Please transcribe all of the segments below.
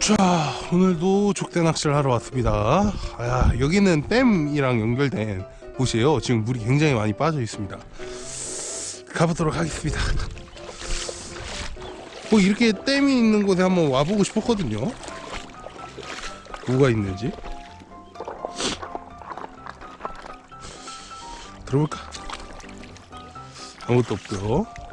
자 오늘도 족대 낚시를 하러 왔습니다. 아, 여기는 댐이랑 연결된 곳이에요. 지금 물이 굉장히 많이 빠져 있습니다. 가보도록 하겠습니다. 뭐 이렇게 댐이 있는 곳에 한번 와보고 싶었거든요. 뭐가 있는지. 들어볼까? 아무것도 없고요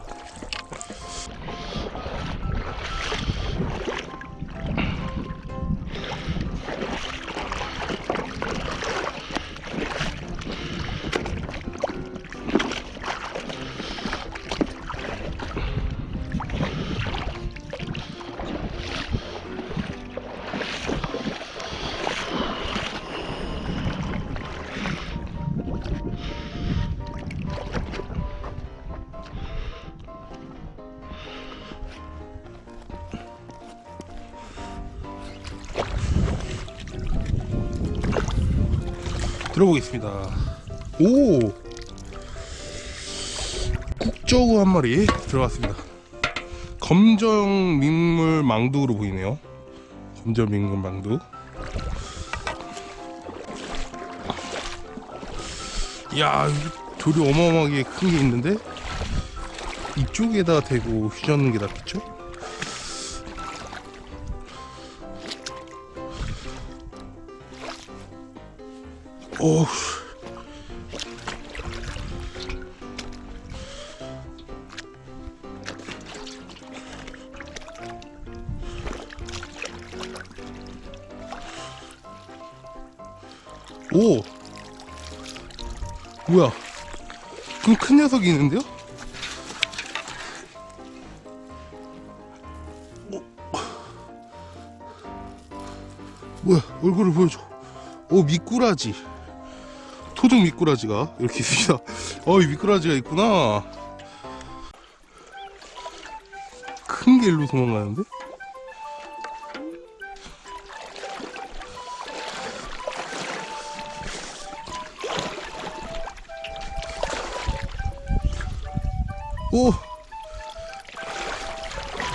들어보겠습니다. 오! 국저우 한 마리 들어갔습니다. 검정 민물 망두로 보이네요. 검정 민물 망두. 이야, 이 돌이 어마어마하게 큰 게 있는데 이쪽에다 대고 휘젓는 게 낫겠죠? 오. 오. 뭐야? 좀큰 녀석이 있는데요? 오. 뭐야? 얼굴을 보여줘. 오 미꾸라지. 토종 미꾸라지가 이렇게 있습니다. 어이 미꾸라지가 있구나. 큰 게 일로 도망가는데? 오!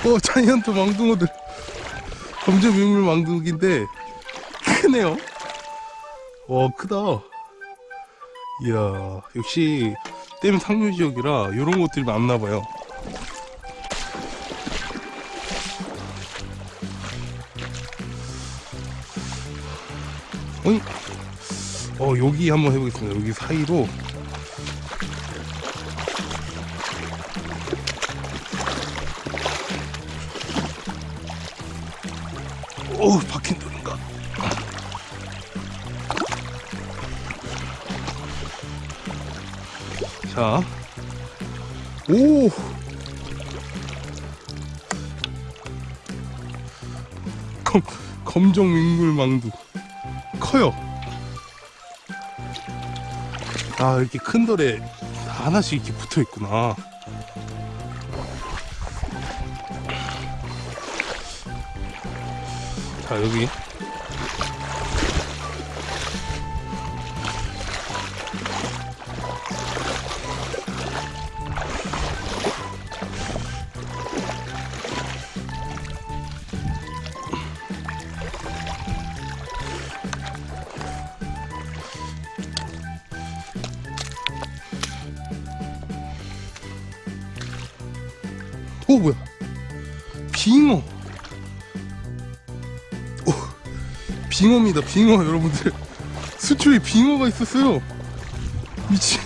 오 자이언트 망둥어들 검정 민물 망둥인데 크네요 와 크다 이야 역시 댐 상류 지역이라 이런 것들이 많나봐요. 어이? 어 여기 한번 해보겠습니다. 여기 사이로. 어우 박힌 돌 자, 오, 검 검정 민물 망두 커요. 아 이렇게 큰 돌에 하나씩 이렇게 붙어 있구나. 자 여기 오 뭐야? 빙어. 오 빙어입니다 빙어 여러분들. 수초에 빙어가 있었어요. 미친.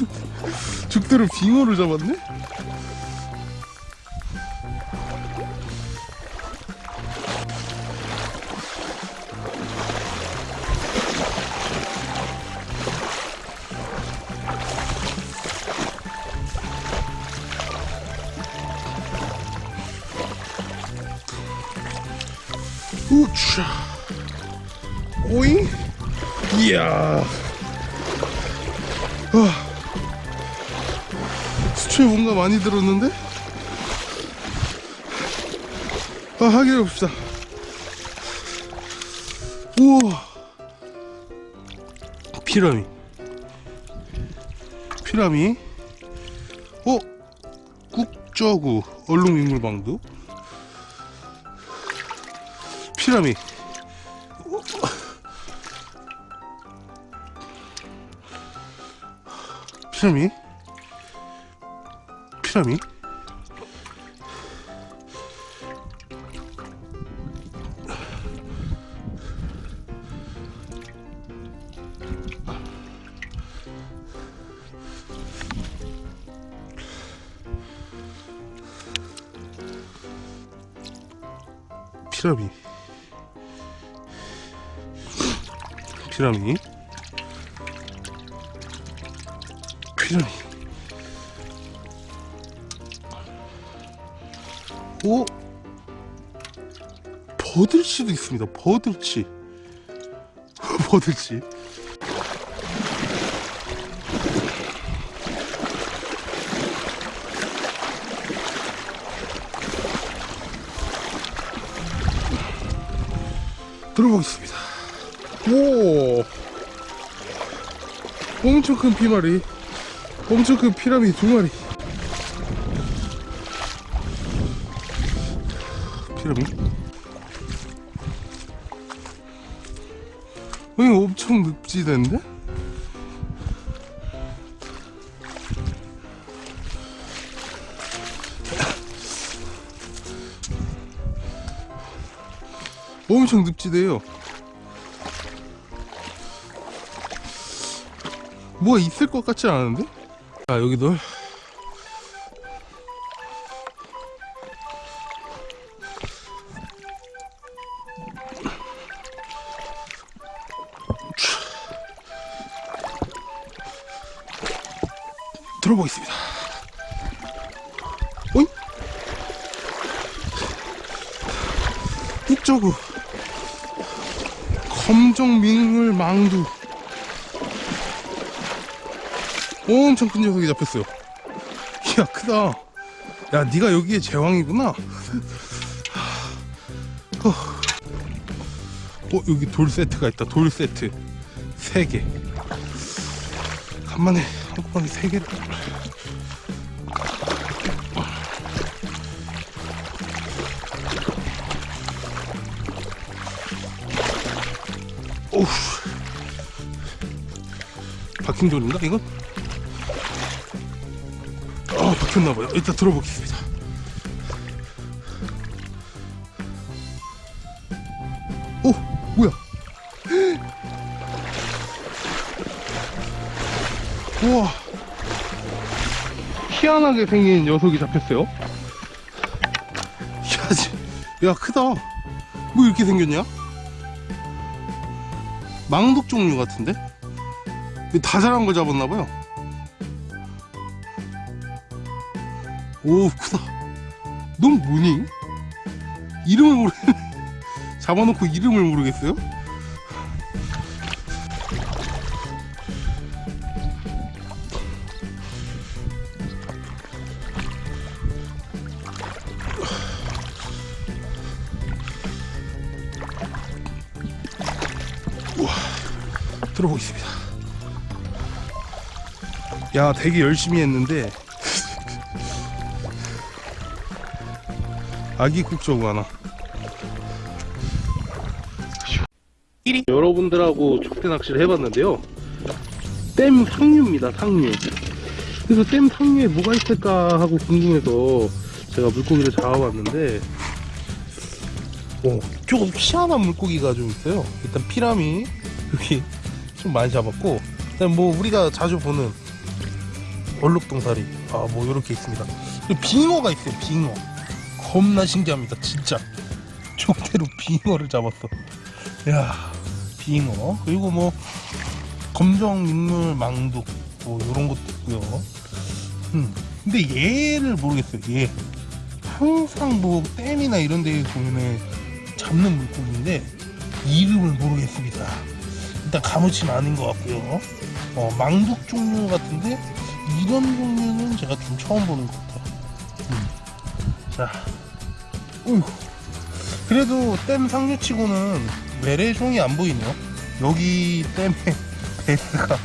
죽들은 빙어를 잡았네 우차 오잉 이야 아, 수초에 뭔가 많이 들었는데? 아 하기를 봅시다. 우와. 피라미. 피라미. 어? 국저구 얼룩민물방도 피라미 피라미? 피라미? 피라미 피라미. 피라미. 오? 버들치도 있습니다. 버들치. 버들치. 들어보겠습니다. 오, 엄청 큰 피마리, 엄청 큰 피라미 두 마리. 피라미? 어, 이거 엄청 늪지대인데? 엄청 늪지대요. 뭐가 있을 것 같지 않은데? 자 여기도 들어보겠습니다. 오잉? 북저구 검정 민물 망두 엄청 큰 녀석이 잡혔어요. 이야 크다. 야 네가 여기에 제왕이구나. 어, 어 여기 돌 세트가 있다. 돌 세트. 3개. 간만에 한꺼번에 3개를 오우 박힌 돌인가 이건? 아 박혔나봐요. 일단 들어보겠습니다. 오 뭐야? 우와. 희한하게 생긴 녀석이 잡혔어요? 야, 지- 야 크다. 뭐 이렇게 생겼냐? 망독 종류 같은데? 다 자란 걸 잡았나봐요 오 크다 넌 뭐니? 이름을 모르 잡아놓고 이름을 모르겠어요? 들어보겠습니다. 야, 되게 열심히 했는데 아기 국저구 하나. 여러분들하고 족대 낚시를 해봤는데요. 댐 상류입니다, 상류. 그래서 댐 상류에 뭐가 있을까 하고 궁금해서 제가 물고기를 잡아봤는데, 오, 조금 희한한 물고기가 좀 있어요. 일단 피라미 여기 좀 많이 잡았고, 그다음 뭐 우리가 자주 보는 얼룩동사리, 아뭐 이렇게 있습니다. 빙어가 있어요, 빙어. 겁나 신기합니다, 진짜. 족대로 빙어를 잡았어. 야, 빙어. 그리고 뭐 검정 민물 망독 뭐 이런 것도 있고요. 음, 근데 얘를 모르겠어요. 얘 항상 뭐 댐이나 이런 데에 보면은 잡는 물고기인데 이름을 모르겠습니다. 일단 가무치는 아닌 것 같고요. 어, 망독 종류 같은데 이런 종류는 제가 좀 처음 보는 것 같아요. 음. 자, 그래도 댐 상류치고는 외래종이 안 보이네요. 여기 댐에 배스가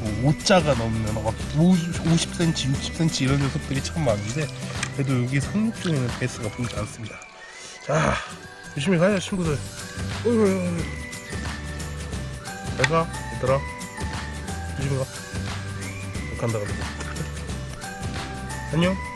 뭐 5자가 넘는 막 50cm, 60cm 이런 녀석들이 참 많은데 그래도 여기 상륙종에는 배스가 보이지 않습니다. 자, 조심히 가요 친구들. 잘가 얘들아. 조심히 가. 간다 간다. 안녕